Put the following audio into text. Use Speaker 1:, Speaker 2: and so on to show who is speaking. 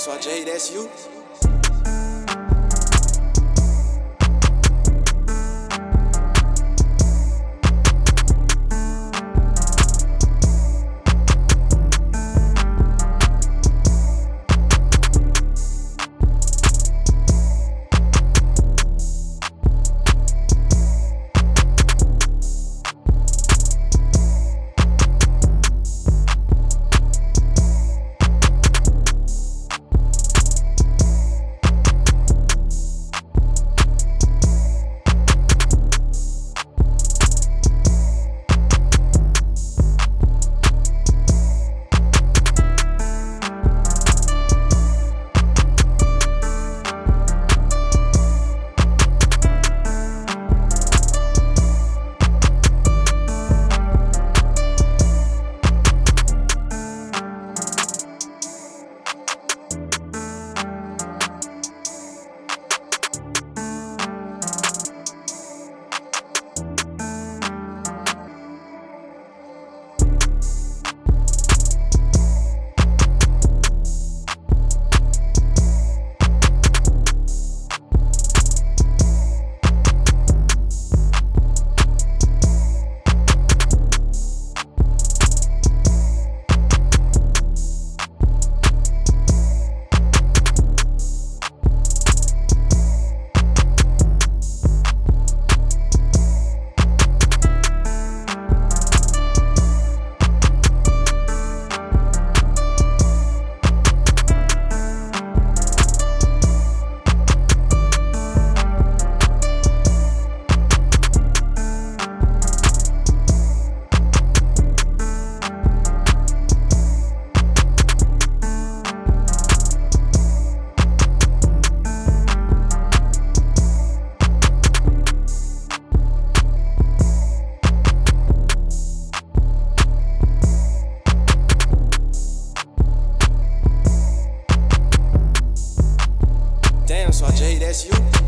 Speaker 1: So Jay, that's you? That's you.